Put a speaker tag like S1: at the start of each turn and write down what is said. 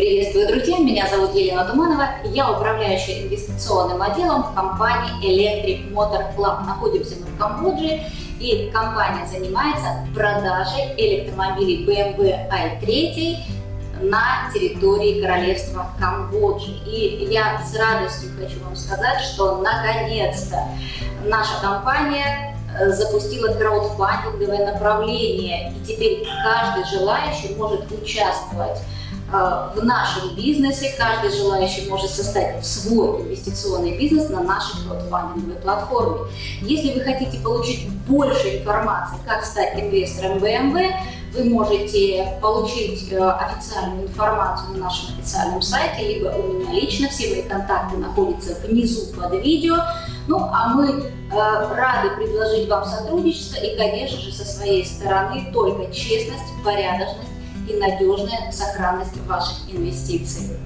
S1: Приветствую, друзья! Меня зовут Елена Туманова. Я управляющая инвестиционным отделом в компании Electric Motor Club. Находимся мы в Камбодже, и компания занимается продажей электромобилей BMW i3 на территории королевства Камбоджи. И я с радостью хочу вам сказать, что наконец-то наша компания запустила краудфандинговое направление, и теперь каждый желающий может участвовать Э, в нашем бизнесе. Каждый желающий может создать свой инвестиционный бизнес на нашей краудфандинговой платформе. Если вы хотите получить больше информации, как стать инвестором BMW, вы можете получить э, официальную информацию на нашем официальном сайте, либо у меня лично. Все мои контакты находятся внизу под видео. Ну, а мы э, рады предложить вам сотрудничество и, конечно же, со своей стороны только честность, порядочность и надежная сохранность ваших инвестиций.